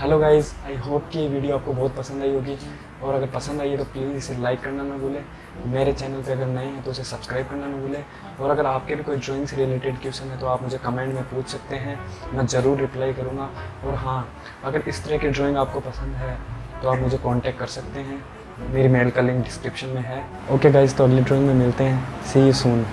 Hello guys I hope कि ये video आपको बहुत पसंद आई होगी। और अगर पसंद आई है तो प्लीज़ इसे लाइक करना ना भूलें। मेरे चैनल पे अगर नए हैं तो उसे सब्सक्राइब करना ना भूलें। और अगर आपके भी कोई ड्राइंग से रिलेटेड क्वेश्चन है तो आप मुझे कमेंट में पूछ सकते हैं। मैं ज़रूर रिप्लाई करूँगा। और हाँ अगर इस तरह की ड्राइंग आपको पसंद है तो आप मुझे कॉन्टैक्ट कर सकते हैं। मेरी मेल का लिंक डिस्क्रिप्शन में है। ओके गाइज़ तो अगली ड्राइंग में मिलते हैं। सी यू सून